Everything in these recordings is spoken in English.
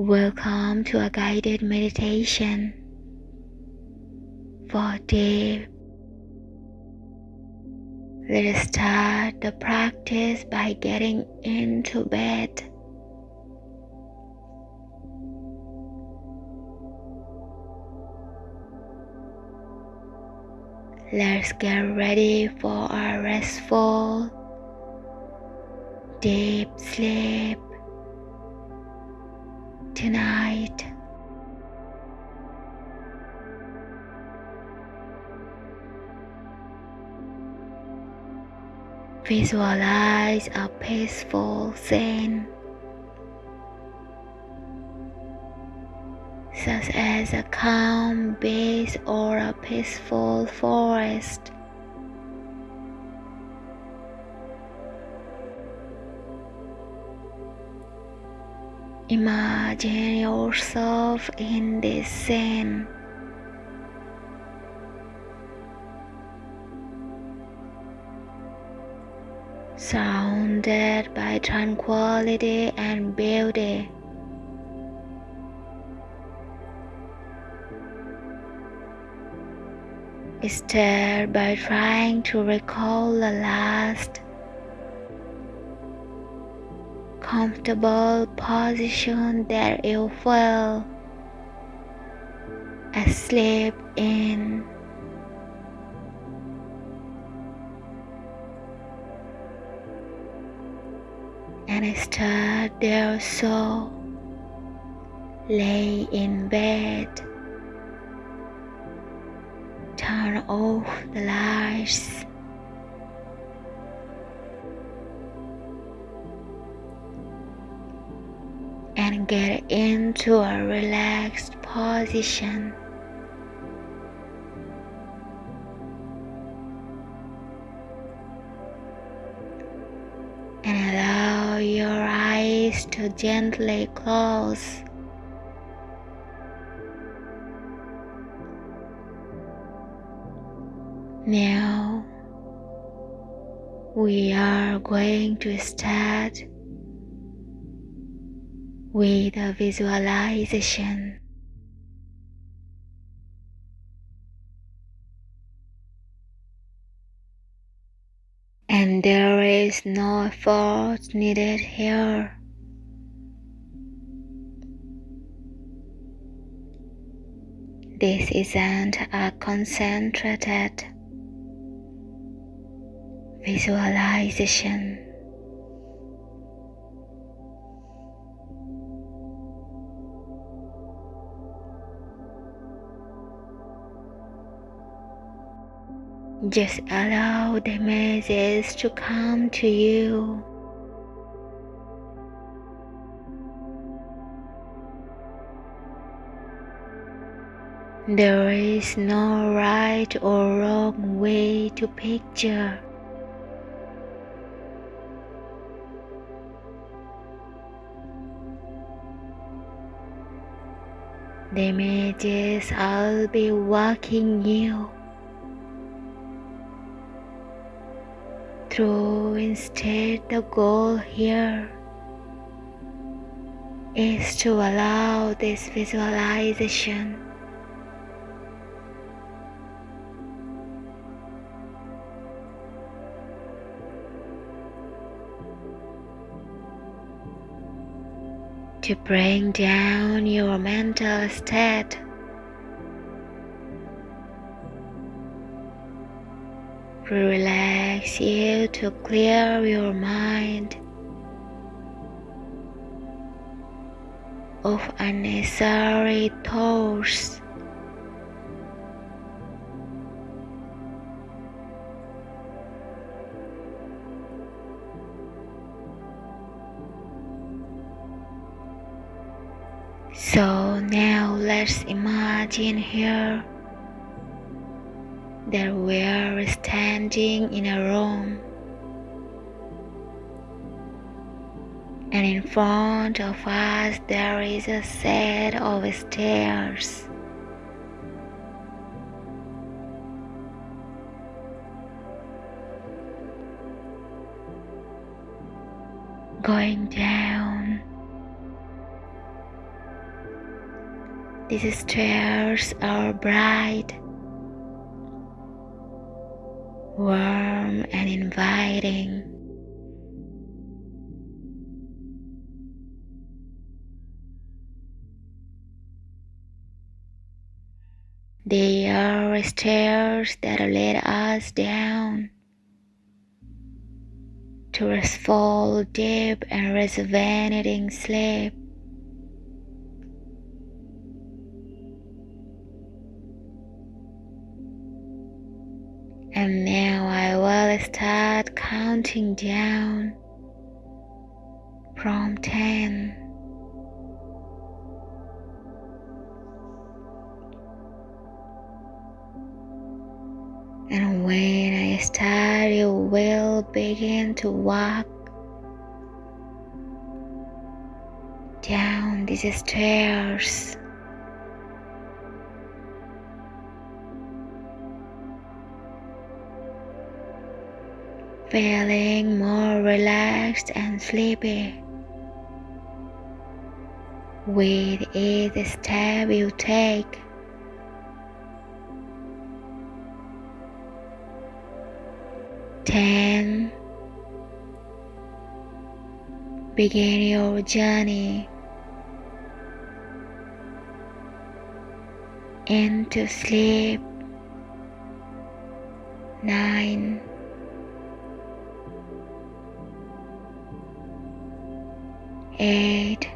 Welcome to a guided meditation for deep. Let us start the practice by getting into bed. Let's get ready for a restful, deep sleep tonight. Visualize a peaceful scene, such as a calm beach or a peaceful forest. Imagine yourself in this scene. Surrounded by tranquility and beauty. Start by trying to recall the last comfortable position that you feel asleep in. And start there so lay in bed. Turn off the lights. And get into a relaxed position. And allow your eyes to gently close. Now we are going to start with a visualization. And there is no effort needed here. This isn't a concentrated visualization. Just allow the images to come to you. There is no right or wrong way to picture. The images will be walking you through instead the goal here is to allow this visualization. To bring down your mental state relax you to clear your mind of unnecessary thoughts. So now let's imagine here that we are standing in a room and in front of us there is a set of stairs. Going down These stairs are bright, warm, and inviting. They are stairs that lead us down to restful, deep, and rejuvenating sleep. And now I will start counting down from 10. And when I start, you will begin to walk down these stairs. Feeling more relaxed and sleepy with each step you take. Ten. Begin your journey into sleep. Nine. Eight.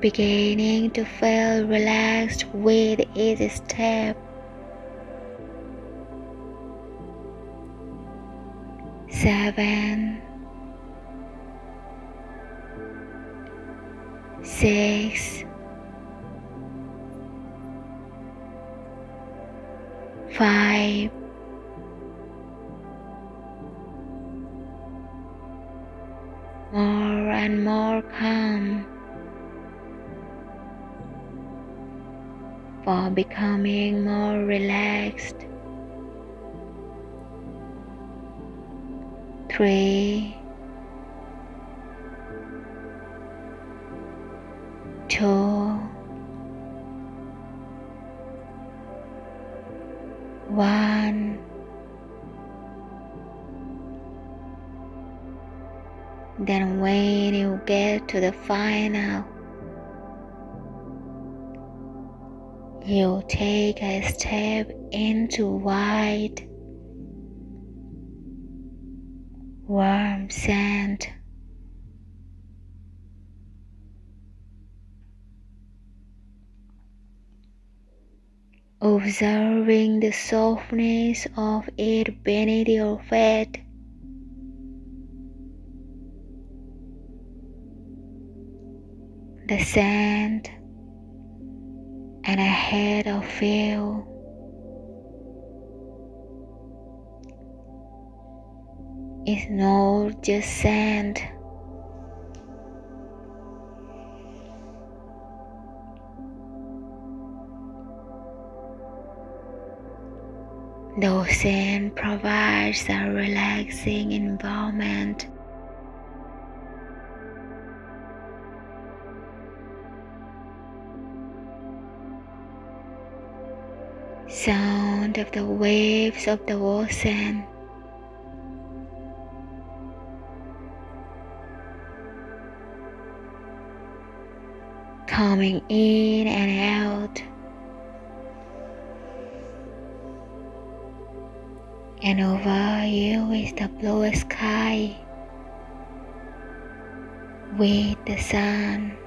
Beginning to feel relaxed with each step. seven, six, five, more and more calm for becoming more relaxed. three, two, to the final, you take a step into white warm sand. Observing the softness of it beneath your feet. The sand and ahead of you is not just sand. The ocean provides a relaxing environment. Sound of the waves of the ocean coming in and out. And over you is the blue sky with the sun.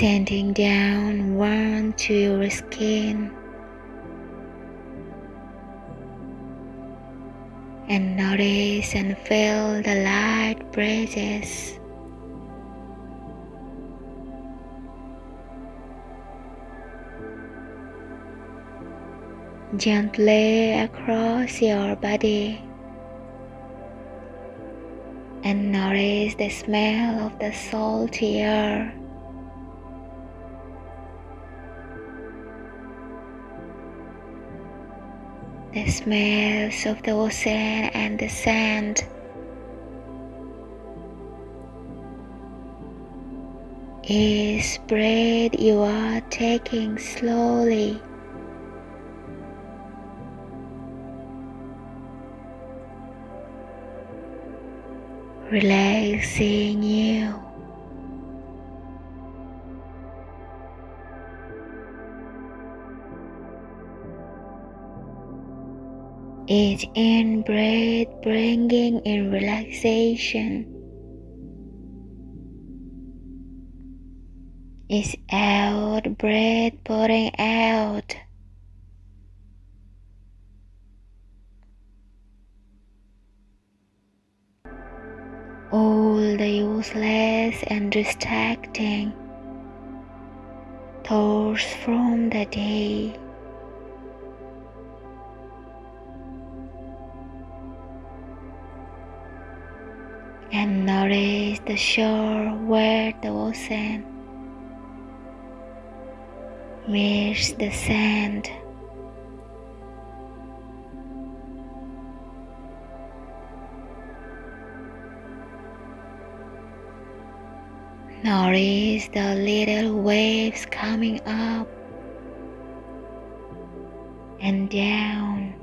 Sending down warmth to your skin. and notice and feel the light breezes. Gently across your body and notice the smell of the salty air. The smells of the ocean and the sand. Each breath you are taking slowly. Relaxing you. Each in breath bringing in relaxation. Each out breath putting out. All the useless and distracting thoughts from the day. Notice the shore where the ocean meets the sand. Notice the little waves coming up and down.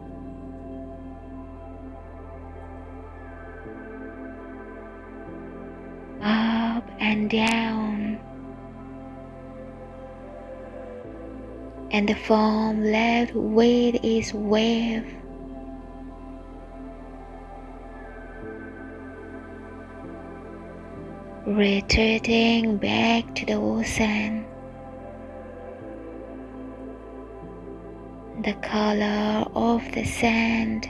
And down. And the foam left with its wave. Retreating back to the ocean. The color of the sand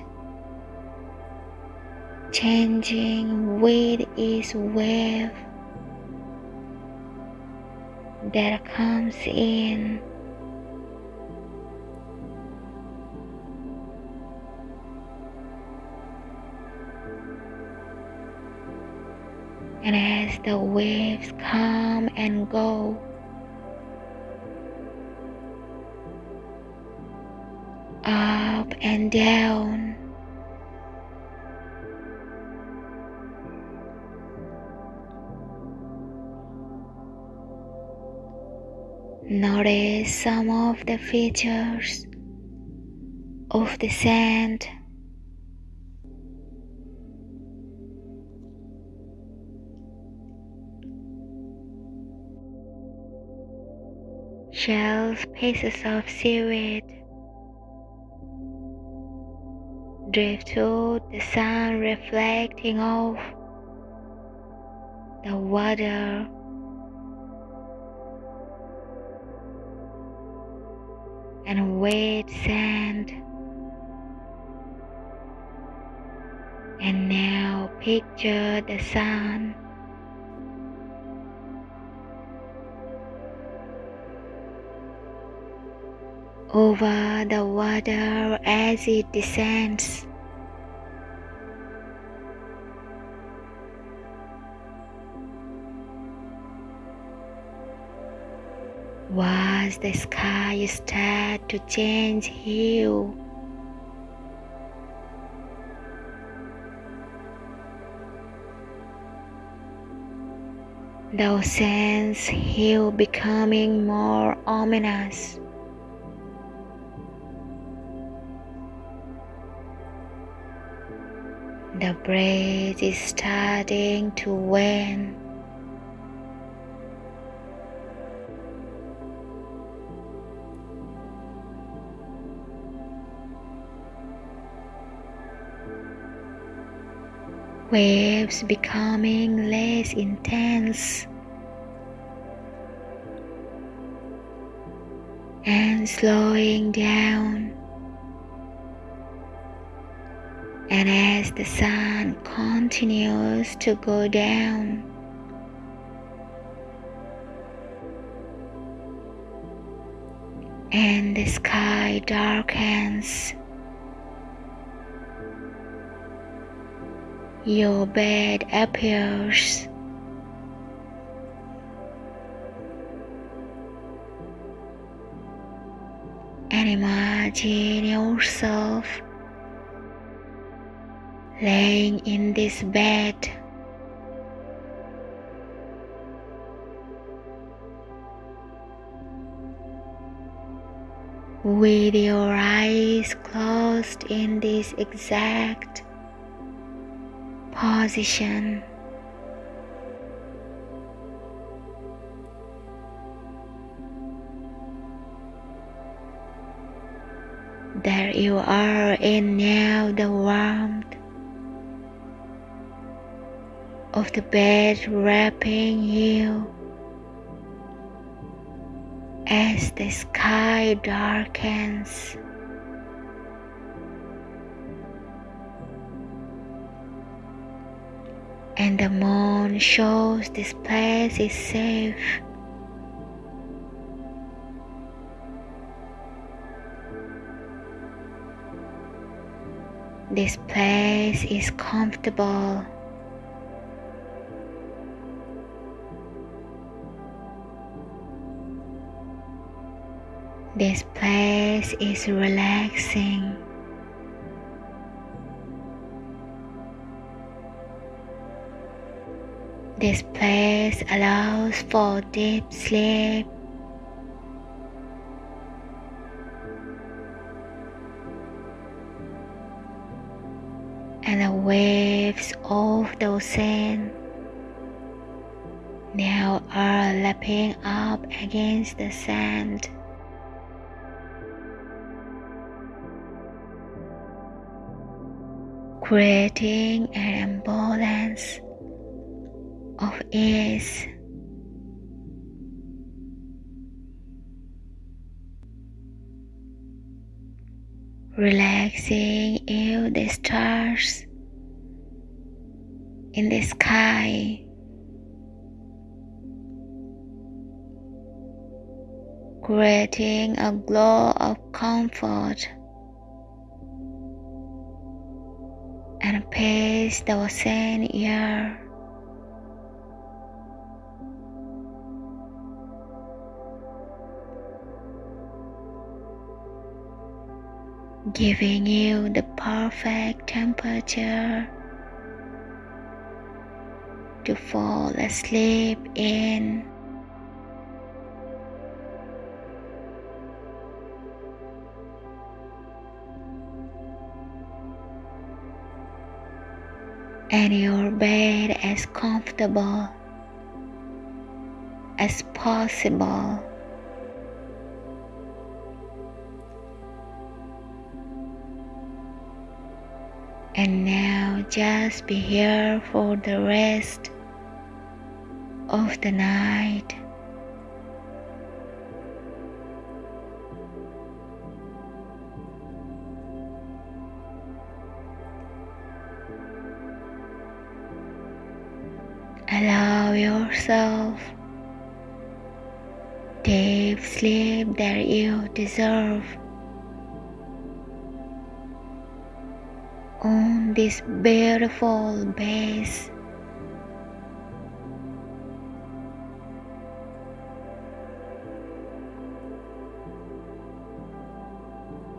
changing with its wave that comes in. And as the waves come and go, up and down. Notice some of the features of the sand. Shells, pieces of seaweed, Drift driftwood, the sun reflecting off the water and wet sand. And now picture the sun. Over the water as it descends. Once the sky start to change hue, the ocean's hue becoming more ominous. The breeze is starting to wane. Waves becoming less intense and slowing down. And as the sun continues to go down, and the sky darkens. Your bed appears. And imagine yourself laying in this bed. With your eyes closed in this exact position. There you are in now the warmth of the bed wrapping you as the sky darkens. And the moon shows this place is safe. This place is comfortable. This place is relaxing. This place allows for deep sleep. And the waves of the ocean now are lapping up against the sand. creating an imbalance of ease. Relaxing you the stars in the sky. Creating a glow of comfort. and pace the ocean air. Giving you the perfect temperature to fall asleep in. and your bed as comfortable as possible. And now just be here for the rest of the night. Allow yourself deep sleep that you deserve this beautiful base.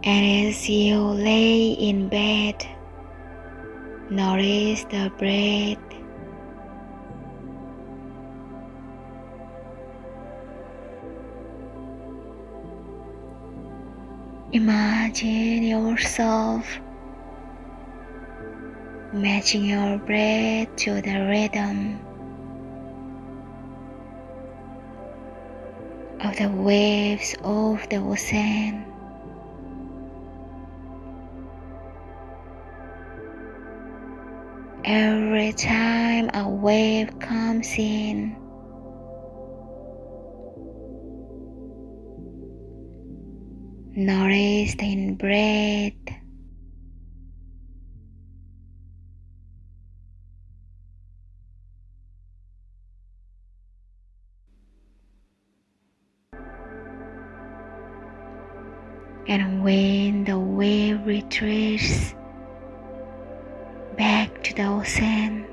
And as you lay in bed, notice the breath Imagine yourself matching your breath to the rhythm of the waves of the ocean. Every time a wave comes in, nourished in breath. And when the wave retreats back to the ocean,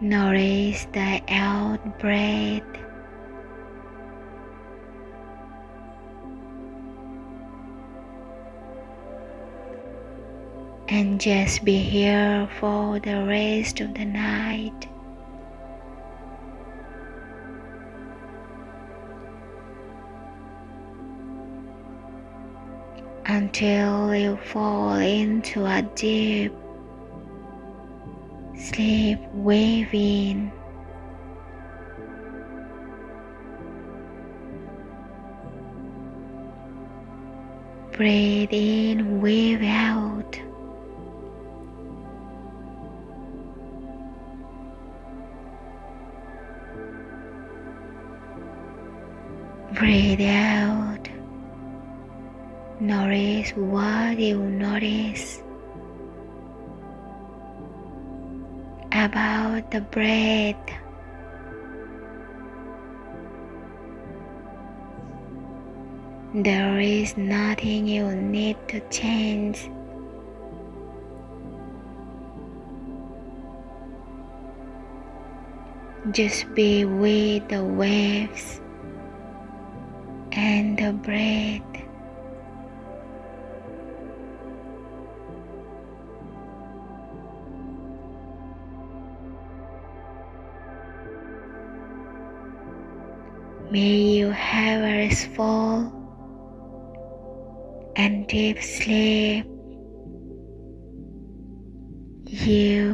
notice the out breath. and just be here for the rest of the night. Until you fall into a deep sleep within. Breathe in, breathe out. Breathe out. Notice what you notice about the breath. There is nothing you need to change. Just be with the waves and the breath. May you have a restful and deep sleep. You